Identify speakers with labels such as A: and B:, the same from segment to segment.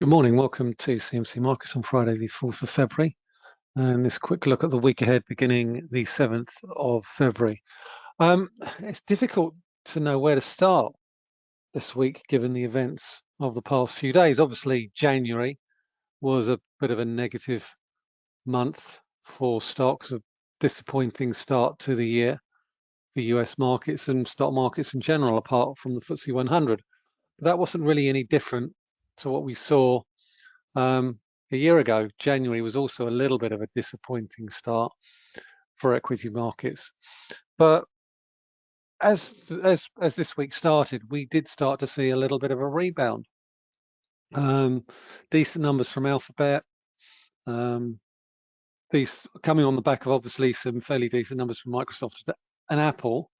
A: Good morning, welcome to CMC Markets on Friday the 4th of February and this quick look at the week ahead beginning the 7th of February. Um, it's difficult to know where to start this week given the events of the past few days. Obviously January was a bit of a negative month for stocks, a disappointing start to the year for US markets and stock markets in general apart from the FTSE 100. But that wasn't really any different to what we saw um, a year ago. January was also a little bit of a disappointing start for equity markets. But as, as, as this week started, we did start to see a little bit of a rebound. Um, decent numbers from Alphabet. Um, these coming on the back of obviously some fairly decent numbers from Microsoft and Apple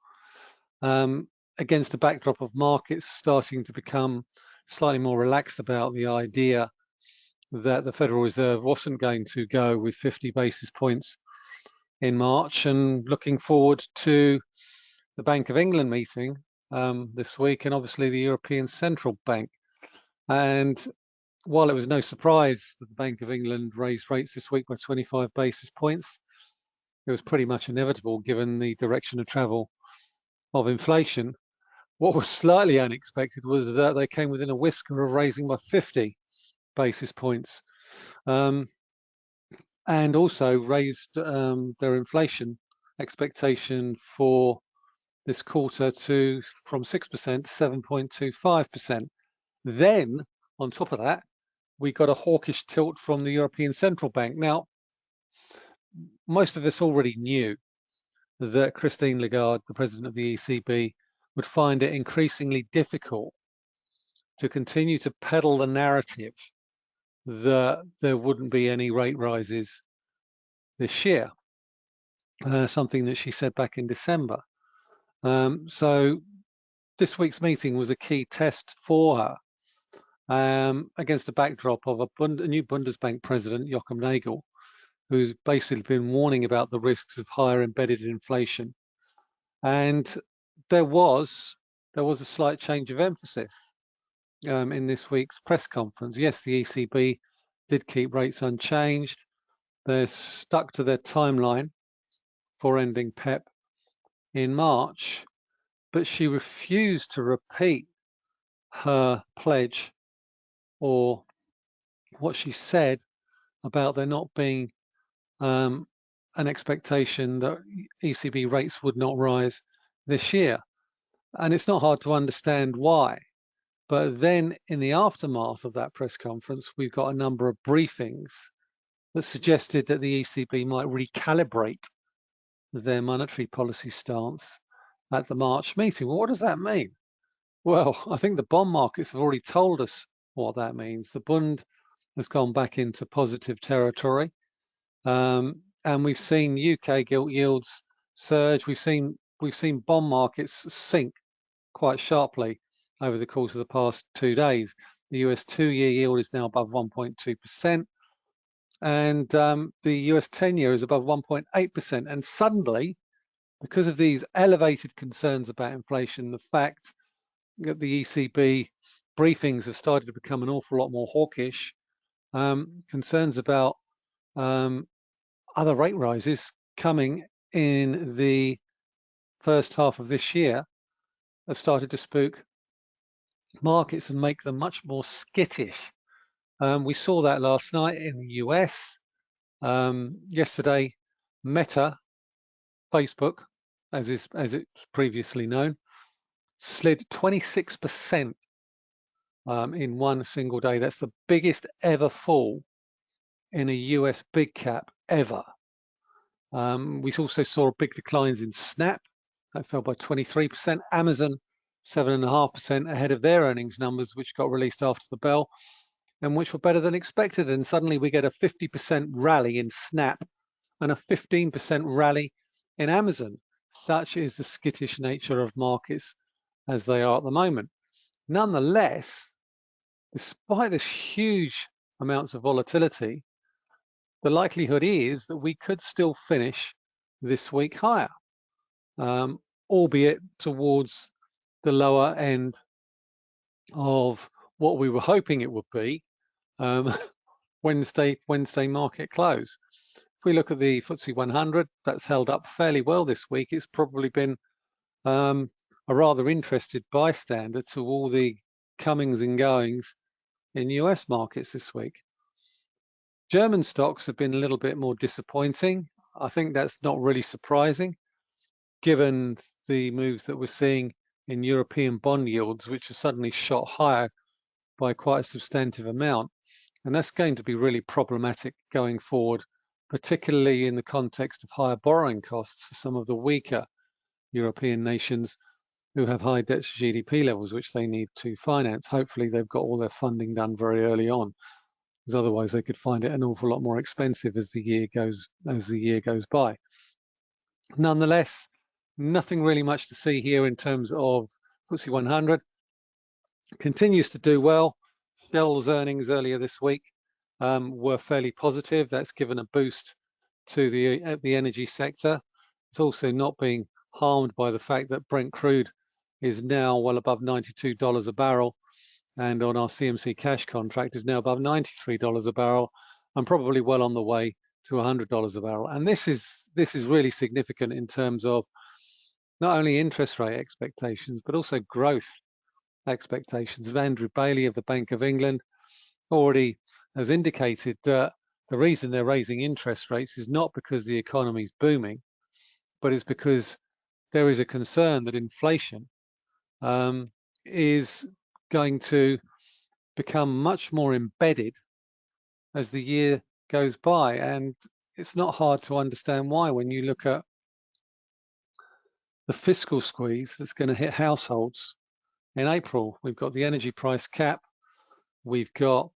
A: um, against a backdrop of markets starting to become slightly more relaxed about the idea that the Federal Reserve wasn't going to go with 50 basis points in March and looking forward to the Bank of England meeting um, this week and obviously the European Central Bank. And while it was no surprise that the Bank of England raised rates this week by 25 basis points, it was pretty much inevitable given the direction of travel of inflation. What was slightly unexpected was that they came within a whisker of raising by 50 basis points um, and also raised um, their inflation expectation for this quarter to from 6% to 7.25%. Then on top of that, we got a hawkish tilt from the European Central Bank. Now, most of us already knew that Christine Lagarde, the president of the ECB, would find it increasingly difficult to continue to peddle the narrative that there wouldn't be any rate rises this year, uh, something that she said back in December. Um, so this week's meeting was a key test for her um, against the backdrop of a, Bund a new Bundesbank president, Joachim Nagel, who's basically been warning about the risks of higher embedded inflation. And there was there was a slight change of emphasis um, in this week's press conference. Yes, the ECB did keep rates unchanged. They're stuck to their timeline for ending PEP in March, but she refused to repeat her pledge or what she said about there not being um, an expectation that ECB rates would not rise this year. And it's not hard to understand why. But then in the aftermath of that press conference, we've got a number of briefings that suggested that the ECB might recalibrate their monetary policy stance at the March meeting. Well, what does that mean? Well, I think the bond markets have already told us what that means. The Bund has gone back into positive territory. Um, and we've seen UK gilt yields surge. We've seen we've seen bond markets sink quite sharply over the course of the past two days. The US two-year yield is now above 1.2%, and um, the US 10-year is above 1.8%. And suddenly, because of these elevated concerns about inflation, the fact that the ECB briefings have started to become an awful lot more hawkish, um, concerns about um, other rate rises coming in the first half of this year have started to spook markets and make them much more skittish. Um, we saw that last night in the US. Um, yesterday, Meta, Facebook, as is as it's previously known, slid 26% um, in one single day. That's the biggest ever fall in a US big cap ever. Um, we also saw big declines in Snap, that fell by 23%. Amazon, 7.5% ahead of their earnings numbers, which got released after the bell, and which were better than expected. And suddenly we get a 50% rally in Snap and a 15% rally in Amazon. Such is the skittish nature of markets as they are at the moment. Nonetheless, despite this huge amounts of volatility, the likelihood is that we could still finish this week higher, um, albeit towards the lower end of what we were hoping it would be um, Wednesday Wednesday market close. If we look at the FTSE 100, that's held up fairly well this week. It's probably been um, a rather interested bystander to all the comings and goings in US markets this week. German stocks have been a little bit more disappointing. I think that's not really surprising given the moves that we're seeing in European bond yields, which have suddenly shot higher by quite a substantive amount. And that's going to be really problematic going forward, particularly in the context of higher borrowing costs for some of the weaker European nations who have high debt to GDP levels, which they need to finance. Hopefully they've got all their funding done very early on, because otherwise they could find it an awful lot more expensive as the year goes as the year goes by. Nonetheless, nothing really much to see here in terms of FTSE 100. Continues to do well. Shell's earnings earlier this week um, were fairly positive. That's given a boost to the uh, the energy sector. It's also not being harmed by the fact that Brent crude is now well above $92 a barrel and on our CMC cash contract is now above $93 a barrel and probably well on the way to $100 a barrel. And this is this is really significant in terms of not only interest rate expectations, but also growth expectations. Andrew Bailey of the Bank of England already has indicated that the reason they're raising interest rates is not because the economy is booming, but it's because there is a concern that inflation um, is going to become much more embedded as the year goes by. And it's not hard to understand why when you look at the fiscal squeeze that's going to hit households in April. We've got the energy price cap, we've got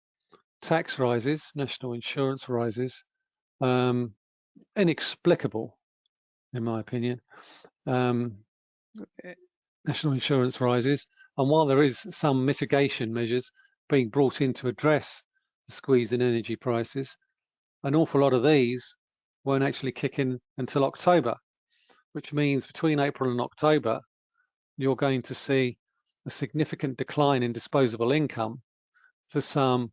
A: tax rises, national insurance rises, um, inexplicable, in my opinion. Um, national insurance rises, and while there is some mitigation measures being brought in to address the squeeze in energy prices, an awful lot of these won't actually kick in until October which means between April and October, you're going to see a significant decline in disposable income for some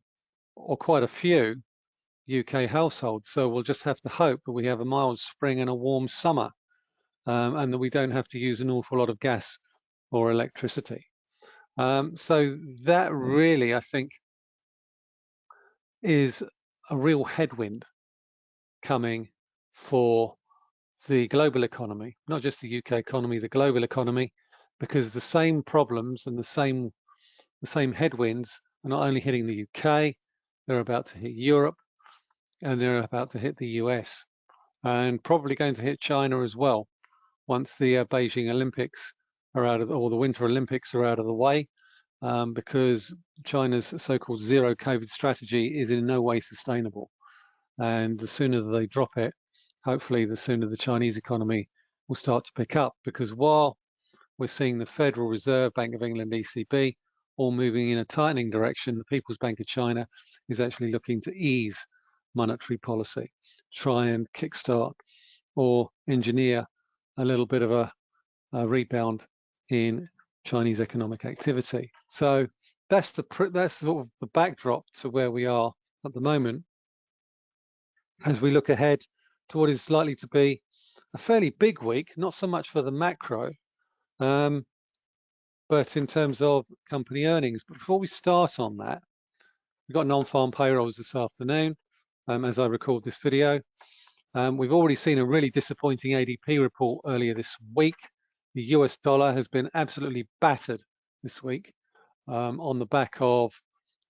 A: or quite a few UK households. So we'll just have to hope that we have a mild spring and a warm summer um, and that we don't have to use an awful lot of gas or electricity. Um, so that really, I think, is a real headwind coming for the global economy, not just the UK economy, the global economy, because the same problems and the same the same headwinds are not only hitting the UK, they're about to hit Europe, and they're about to hit the US, and probably going to hit China as well once the uh, Beijing Olympics are out of, or the Winter Olympics are out of the way, um, because China's so-called zero COVID strategy is in no way sustainable. And the sooner they drop it, hopefully the sooner the Chinese economy will start to pick up because while we're seeing the Federal Reserve, Bank of England, ECB, all moving in a tightening direction, the People's Bank of China is actually looking to ease monetary policy, try and kickstart or engineer a little bit of a, a rebound in Chinese economic activity. So that's the that's sort of the backdrop to where we are at the moment. As we look ahead to what is likely to be a fairly big week, not so much for the macro, um, but in terms of company earnings. But before we start on that, we've got non-farm payrolls this afternoon, um, as I record this video. Um, we've already seen a really disappointing ADP report earlier this week. The US dollar has been absolutely battered this week um, on the back of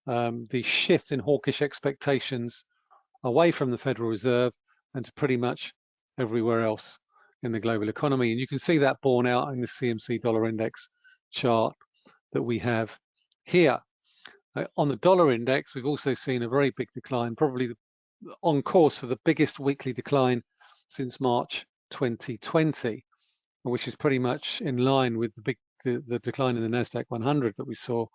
A: um, the shift in hawkish expectations away from the Federal Reserve and to pretty much everywhere else in the global economy. And you can see that borne out in the CMC dollar index chart that we have here. Uh, on the dollar index, we've also seen a very big decline, probably on course for the biggest weekly decline since March 2020, which is pretty much in line with the big the, the decline in the Nasdaq 100 that we saw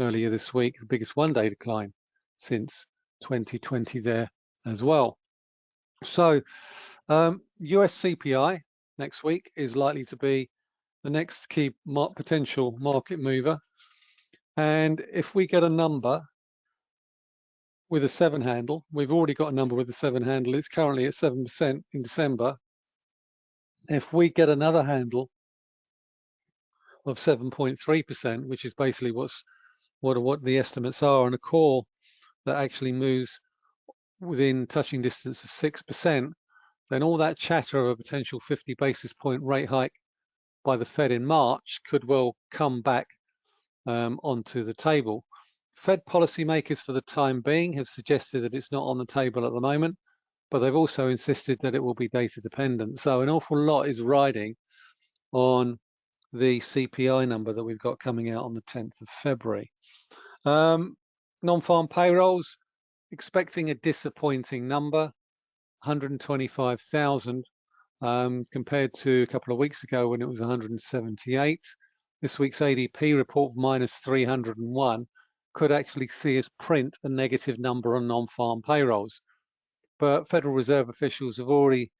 A: earlier this week, the biggest one-day decline since 2020 there as well. So um, US CPI next week is likely to be the next key mar potential market mover. And if we get a number with a seven handle. We've already got a number with a seven handle. It's currently at 7% in December. If we get another handle of 7.3%, which is basically what's what, what the estimates are, and a core that actually moves within touching distance of 6%, then all that chatter of a potential 50 basis point rate hike by the Fed in March could well come back um, onto the table. Fed policymakers for the time being have suggested that it's not on the table at the moment, but they've also insisted that it will be data dependent. So an awful lot is riding on the CPI number that we've got coming out on the 10th of February. Um, Non-farm payrolls, expecting a disappointing number, 125,000 um, compared to a couple of weeks ago when it was 178. This week's ADP report minus 301 could actually see us print a negative number on non-farm payrolls. But Federal Reserve officials have already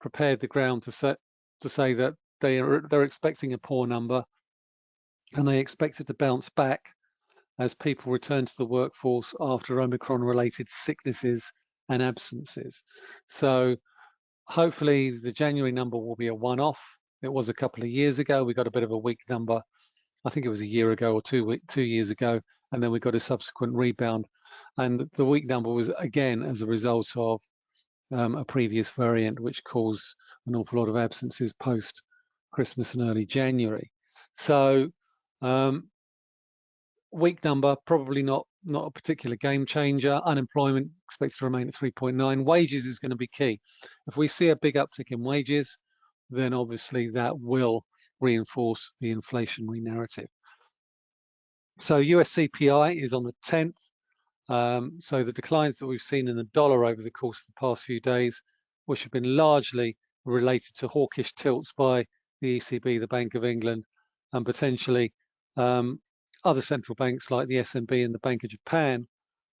A: prepared the ground to, set, to say that they are they're expecting a poor number and they expect it to bounce back as people return to the workforce after Omicron related sicknesses and absences. So hopefully the January number will be a one-off. It was a couple of years ago. We got a bit of a weak number. I think it was a year ago or two two years ago, and then we got a subsequent rebound. And the weak number was again as a result of um, a previous variant, which caused an awful lot of absences post Christmas and early January. So um, weak number, probably not not a particular game changer. Unemployment expected to remain at 3.9. Wages is going to be key. If we see a big uptick in wages, then obviously that will reinforce the inflationary narrative. So US CPI is on the 10th. Um, so the declines that we've seen in the dollar over the course of the past few days, which have been largely related to hawkish tilts by the ECB, the Bank of England, and potentially um, other central banks like the SNB and the Bank of Japan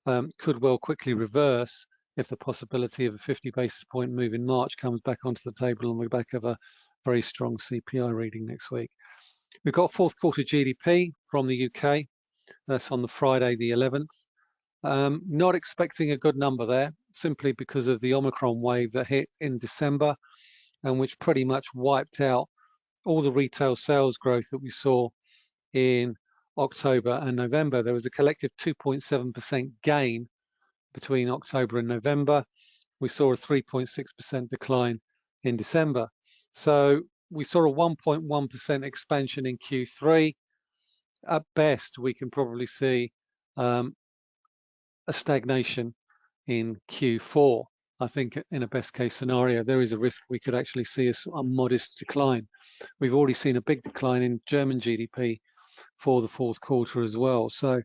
A: um, could well quickly reverse if the possibility of a 50 basis point move in March comes back onto the table on the back of a very strong CPI reading next week. We've got fourth quarter GDP from the UK. That's on the Friday, the 11th. Um, not expecting a good number there, simply because of the Omicron wave that hit in December and which pretty much wiped out all the retail sales growth that we saw in October and November. There was a collective 2.7% gain between October and November. We saw a 3.6% decline in December. So we saw a 1.1% expansion in Q3. At best, we can probably see um, a stagnation in Q4. I think in a best case scenario, there is a risk we could actually see a, a modest decline. We've already seen a big decline in German GDP for the fourth quarter as well. So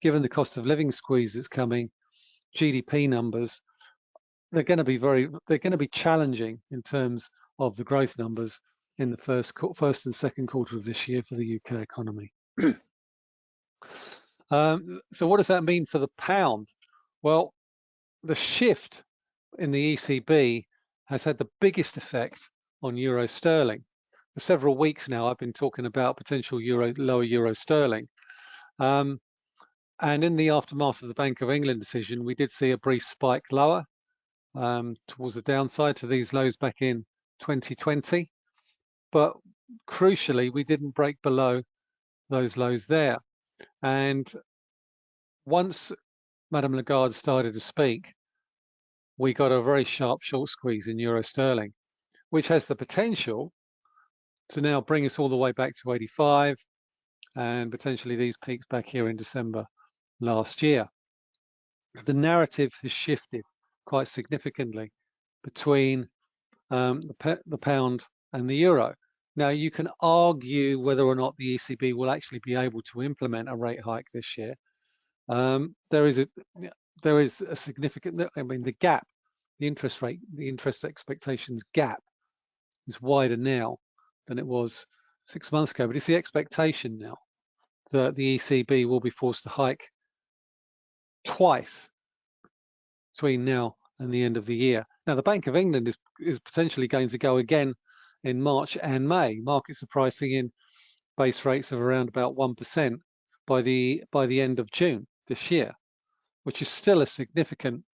A: given the cost of living squeeze that's coming, GDP numbers, they're going to be very, they're going to be challenging in terms of the growth numbers in the first, first and second quarter of this year for the UK economy. um, so what does that mean for the pound? Well, the shift in the ECB has had the biggest effect on euro sterling. For several weeks now, I've been talking about potential euro, lower euro sterling. Um, and in the aftermath of the Bank of England decision, we did see a brief spike lower um, towards the downside to these lows back in 2020. But crucially, we didn't break below those lows there. And once Madame Lagarde started to speak, we got a very sharp short squeeze in euro sterling, which has the potential to now bring us all the way back to 85 and potentially these peaks back here in December last year. The narrative has shifted quite significantly between um, the, the pound and the euro. Now you can argue whether or not the ECB will actually be able to implement a rate hike this year. Um, there is a there is a significant, I mean, the gap, the interest rate, the interest expectations gap is wider now than it was six months ago. But it's the expectation now that the ECB will be forced to hike twice between now and the end of the year. Now, the Bank of England is, is potentially going to go again in March and May. Markets are pricing in base rates of around about 1% by the by the end of June this year. which is still a significant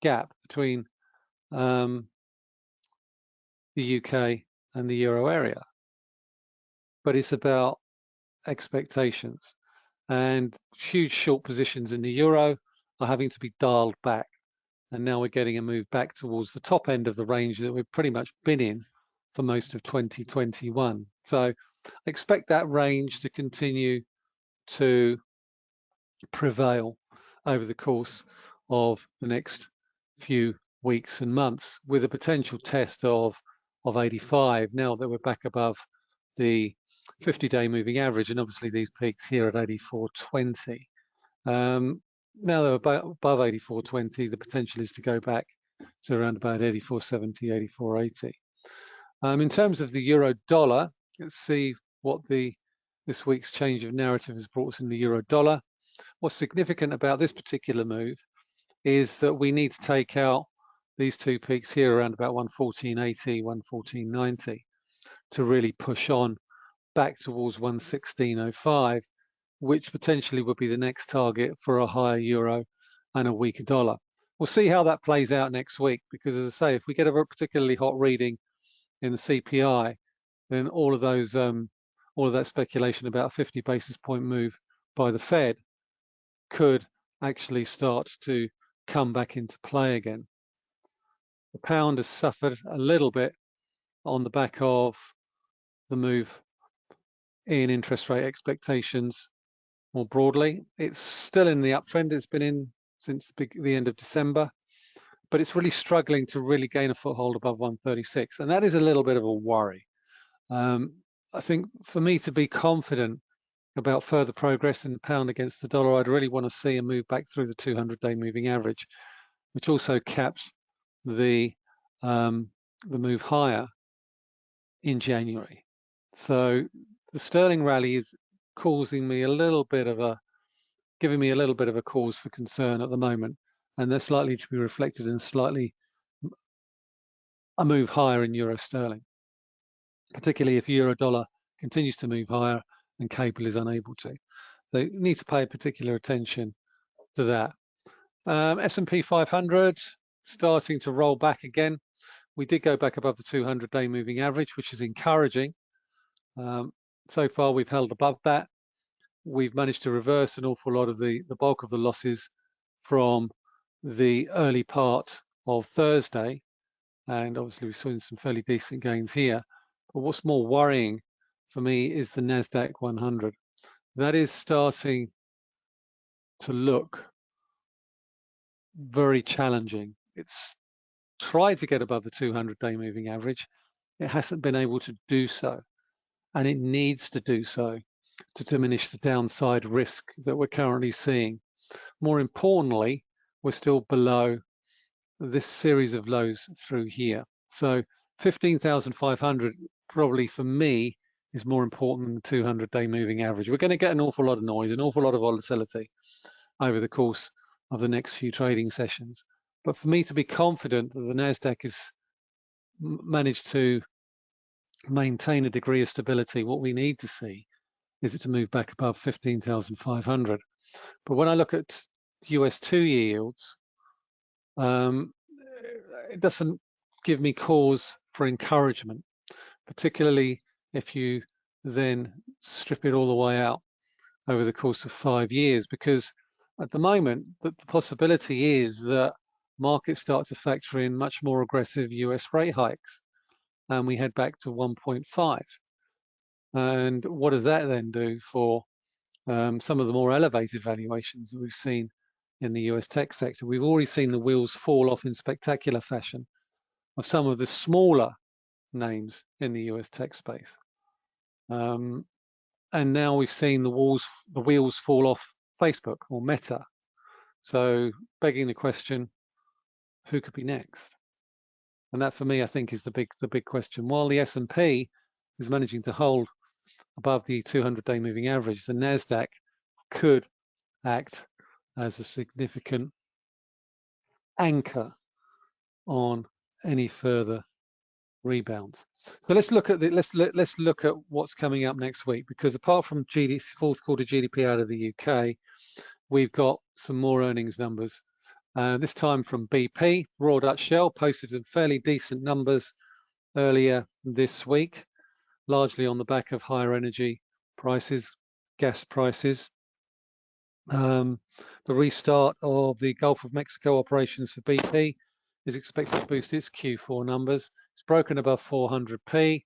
A: gap between um, the UK and the euro area. But it's about expectations and huge short positions in the euro are having to be dialed back. And now we're getting a move back towards the top end of the range that we've pretty much been in for most of 2021. So expect that range to continue to prevail over the course of the next few weeks and months with a potential test of of 85 now that we're back above the 50-day moving average and obviously these peaks here at 84.20 um, now they're about above 84.20 the potential is to go back to around about 84.70 84.80 um, in terms of the euro dollar let's see what the this week's change of narrative has brought us in the euro dollar. What's significant about this particular move is that we need to take out these two peaks here around about 114.80, 114.90 to really push on back towards 116.05, which potentially would be the next target for a higher euro and a weaker dollar. We'll see how that plays out next week because as I say, if we get a particularly hot reading in the CPI, then all of those, um, all of that speculation about a 50 basis point move by the Fed could actually start to come back into play again. The pound has suffered a little bit on the back of the move in interest rate expectations more broadly. It's still in the uptrend. It's been in since the, the end of December, but it's really struggling to really gain a foothold above 136. And that is a little bit of a worry. Um, I think for me to be confident about further progress in the pound against the dollar, I'd really want to see a move back through the 200-day moving average, which also caps the um, the move higher in January. So the sterling rally is causing me a little bit of a giving me a little bit of a cause for concern at the moment, and that's likely to be reflected in slightly a move higher in euro sterling, particularly if euro dollar continues to move higher and cable is unable to. So you need to pay particular attention to that. Um, S&P 500 starting to roll back again. We did go back above the 200-day moving average, which is encouraging. Um, so far, we've held above that. We've managed to reverse an awful lot of the, the bulk of the losses from the early part of Thursday. And obviously, we've seen some fairly decent gains here. But what's more worrying for me is the NASDAQ 100. That is starting to look very challenging. It's tried to get above the 200-day moving average. It hasn't been able to do so, and it needs to do so to diminish the downside risk that we're currently seeing. More importantly, we're still below this series of lows through here. So 15,500 probably for me is more important than the 200-day moving average. We're going to get an awful lot of noise, an awful lot of volatility over the course of the next few trading sessions. But for me to be confident that the NASDAQ has managed to maintain a degree of stability, what we need to see is it to move back above 15,500. But when I look at US two yields, um, it doesn't give me cause for encouragement, particularly if you then strip it all the way out over the course of five years, because at the moment, the, the possibility is that markets start to factor in much more aggressive US rate hikes and we head back to 1.5. And what does that then do for um, some of the more elevated valuations that we've seen in the US tech sector? We've already seen the wheels fall off in spectacular fashion of some of the smaller names in the US tech space. Um, and now we've seen the walls, the wheels fall off Facebook or Meta. So begging the question, who could be next? And that for me, I think is the big the big question. While the S&P is managing to hold above the 200-day moving average, the Nasdaq could act as a significant anchor on any further rebounds. So let's look at the let's let, let us look at what's coming up next week because apart from GDP, fourth quarter GDP out of the UK, we've got some more earnings numbers. Uh, this time from BP, Royal Dutch Shell posted some fairly decent numbers earlier this week, largely on the back of higher energy prices, gas prices. Um, the restart of the Gulf of Mexico operations for BP is expected to boost its Q4 numbers. It's broken above 400p.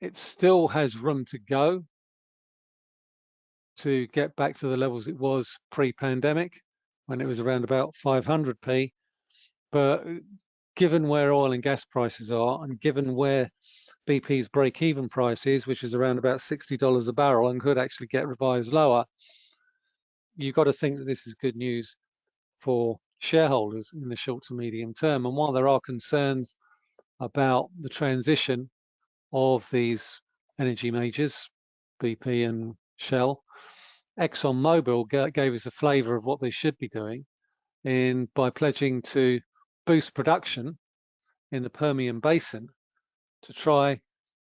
A: It still has room to go to get back to the levels it was pre-pandemic when it was around about 500p. But given where oil and gas prices are and given where BP's break-even price is, which is around about $60 a barrel and could actually get revised lower, you've got to think that this is good news for shareholders in the short to medium term. And while there are concerns about the transition of these energy majors, BP and Shell, ExxonMobil gave us a flavour of what they should be doing in by pledging to boost production in the Permian Basin to try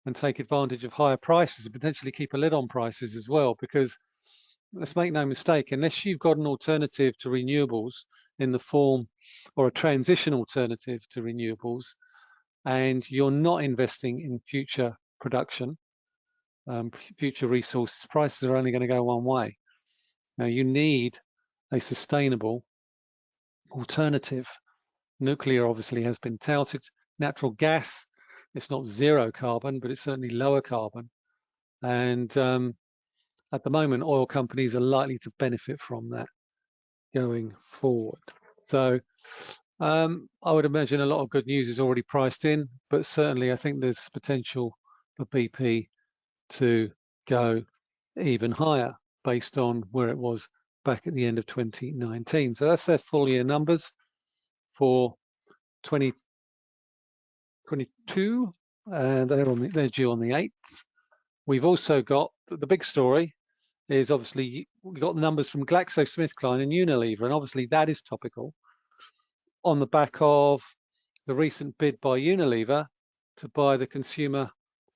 A: and take advantage of higher prices and potentially keep a lid on prices as well because let's make no mistake, unless you've got an alternative to renewables in the form or a transition alternative to renewables, and you're not investing in future production, um, future resources, prices are only going to go one way. Now you need a sustainable alternative. Nuclear obviously has been touted. Natural gas, it's not zero carbon, but it's certainly lower carbon. And um, at the moment, oil companies are likely to benefit from that going forward. So um, I would imagine a lot of good news is already priced in, but certainly I think there's potential for BP to go even higher based on where it was back at the end of 2019. So that's their full year numbers for 2022, and they're on the, they're due on the 8th. We've also got the big story is obviously we got the numbers from GlaxoSmithKline and Unilever, and obviously that is topical on the back of the recent bid by Unilever to buy the consumer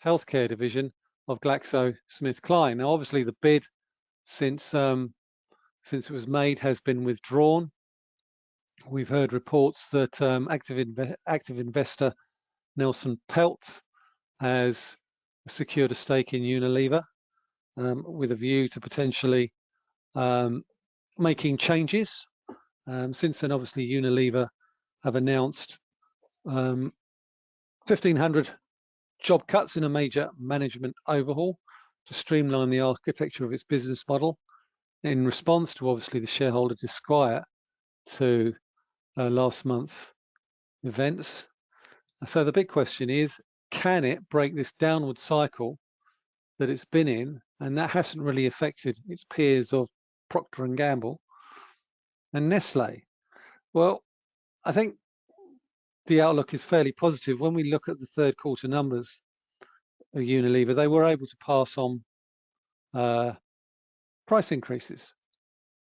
A: healthcare division of GlaxoSmithKline. Now, obviously, the bid since um, since it was made has been withdrawn. We've heard reports that um, active, inv active investor Nelson Peltz has secured a stake in Unilever um, with a view to potentially um, making changes. Um, since then, obviously, Unilever have announced 1,500 um, job cuts in a major management overhaul to streamline the architecture of its business model in response to obviously the shareholder disquiet to uh, last month's events. So the big question is, can it break this downward cycle that it's been in and that hasn't really affected its peers of Procter and Gamble and Nestle. Well, I think the outlook is fairly positive. When we look at the third quarter numbers Unilever, they were able to pass on uh, price increases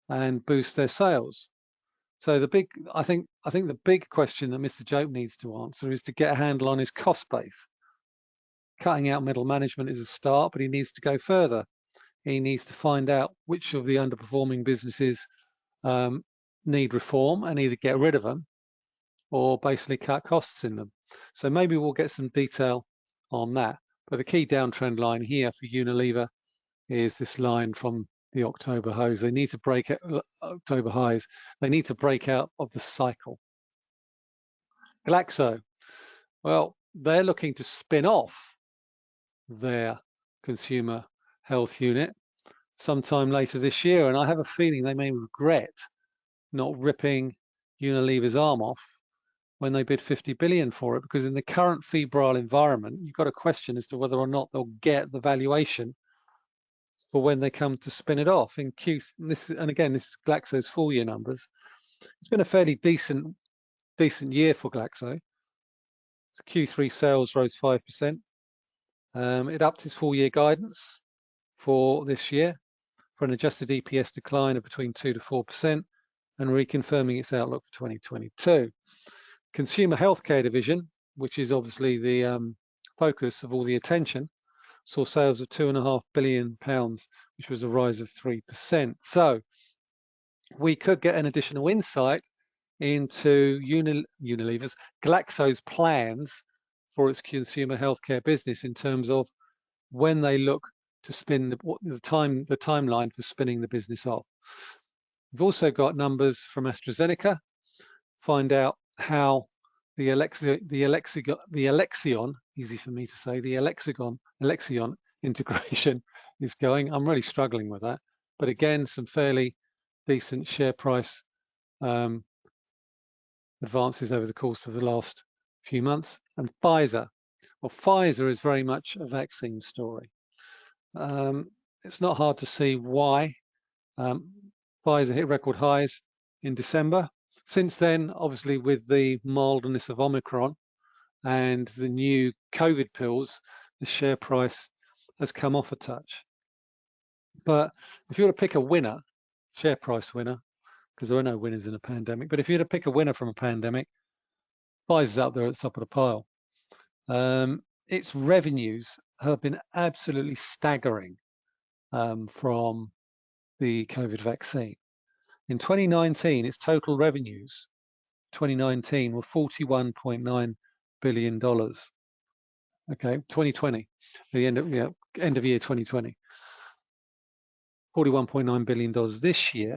A: and boost their sales. So the big, I think, I think the big question that Mr. Jope needs to answer is to get a handle on his cost base cutting out middle management is a start, but he needs to go further. He needs to find out which of the underperforming businesses um, need reform and either get rid of them or basically cut costs in them. So maybe we'll get some detail on that. But the key downtrend line here for Unilever is this line from the October highs. They need to break out, uh, October highs. They need to break out of the cycle. Glaxo, well, they're looking to spin off their consumer health unit sometime later this year. And I have a feeling they may regret not ripping Unilever's arm off when they bid 50 billion for it, because in the current febrile environment, you've got a question as to whether or not they'll get the valuation for when they come to spin it off in Q. And this, and again, this is Glaxo's full year numbers. It's been a fairly decent, decent year for Glaxo. So Q3 sales rose 5%. Um, it upped its full year guidance for this year for an adjusted EPS decline of between 2 to 4% and reconfirming its outlook for 2022. Consumer healthcare division, which is obviously the um, focus of all the attention, saw sales of two and a half billion pounds, which was a rise of 3%. So we could get an additional insight into Unil Unilever's Glaxo's plans for its consumer healthcare business in terms of when they look to spin the, the time the timeline for spinning the business off. We've also got numbers from AstraZeneca, find out how the Alexion, the Alexion, the Alexion, easy for me to say, the Alexion, Alexion integration is going. I'm really struggling with that. But again, some fairly decent share price um, advances over the course of the last few months. And Pfizer, well, Pfizer is very much a vaccine story. Um, it's not hard to see why. Um, Pfizer hit record highs in December. Since then, obviously, with the mildness of Omicron and the new COVID pills, the share price has come off a touch. But if you were to pick a winner, share price winner, because there are no winners in a pandemic, but if you were to pick a winner from a pandemic, Pfizer's up there at the top of the pile. Um, its revenues have been absolutely staggering um, from the COVID vaccine. In 2019, its total revenues, 2019, were 41.9 billion dollars. Okay, 2020, the end of yeah, end of year 2020, 41.9 billion dollars. This year,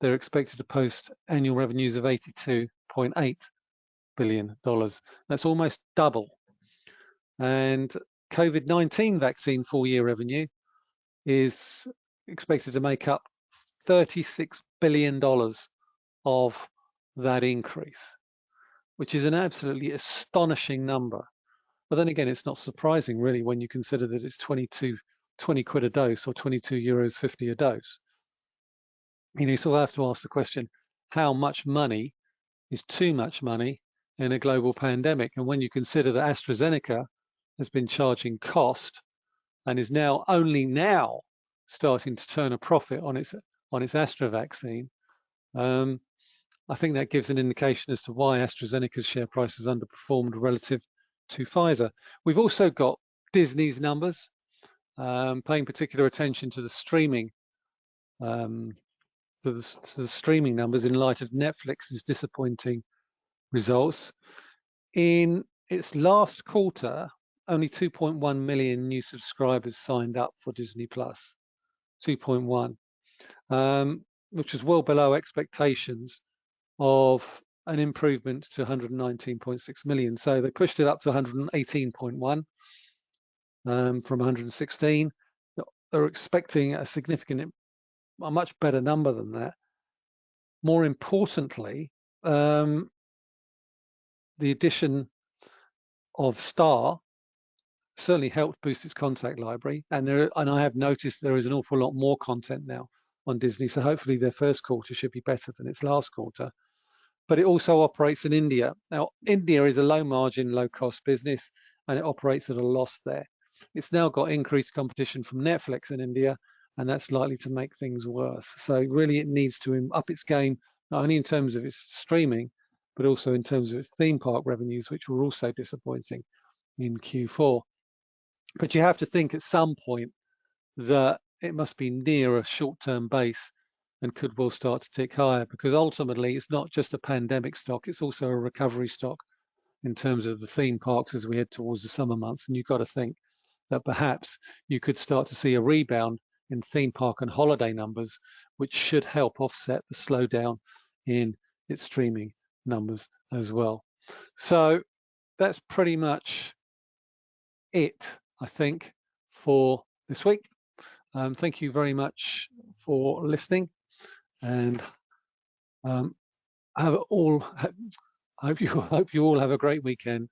A: they're expected to post annual revenues of 82.8 billion dollars. That's almost double. And COVID-19 vaccine full-year revenue is expected to make up 36 billion dollars of that increase, which is an absolutely astonishing number. But then again, it's not surprising really when you consider that it's 22, 20 quid a dose or 22 euros 50 a dose. You know, you still have to ask the question, how much money is too much money in a global pandemic? And when you consider that AstraZeneca has been charging cost and is now only now starting to turn a profit on its on its Astra vaccine, um, I think that gives an indication as to why AstraZeneca's share price has underperformed relative to Pfizer. We've also got Disney's numbers, um, paying particular attention to the streaming um, to the, to the streaming numbers in light of Netflix's disappointing results. In its last quarter, only 2.1 million new subscribers signed up for Disney Plus. 2.1, um, which was well below expectations of an improvement to 119.6 million. So they pushed it up to 118.1 um, from 116. They're expecting a significant, a much better number than that. More importantly, um, the addition of Star certainly helped boost its contact library. And there, and I have noticed there is an awful lot more content now on Disney. So hopefully their first quarter should be better than its last quarter. But it also operates in India. Now, India is a low margin, low cost business, and it operates at a loss there. It's now got increased competition from Netflix in India, and that's likely to make things worse. So really it needs to up its game, not only in terms of its streaming, but also in terms of its theme park revenues, which were also disappointing in Q4. But you have to think at some point that it must be near a short-term base and could well start to tick higher because ultimately it's not just a pandemic stock, it's also a recovery stock in terms of the theme parks as we head towards the summer months. And you've got to think that perhaps you could start to see a rebound in theme park and holiday numbers, which should help offset the slowdown in its streaming numbers as well. So that's pretty much it I think, for this week. Um, thank you very much for listening and um, have all, I hope you, hope you all have a great weekend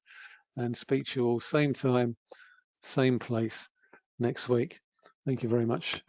A: and speak to you all same time, same place next week. Thank you very much.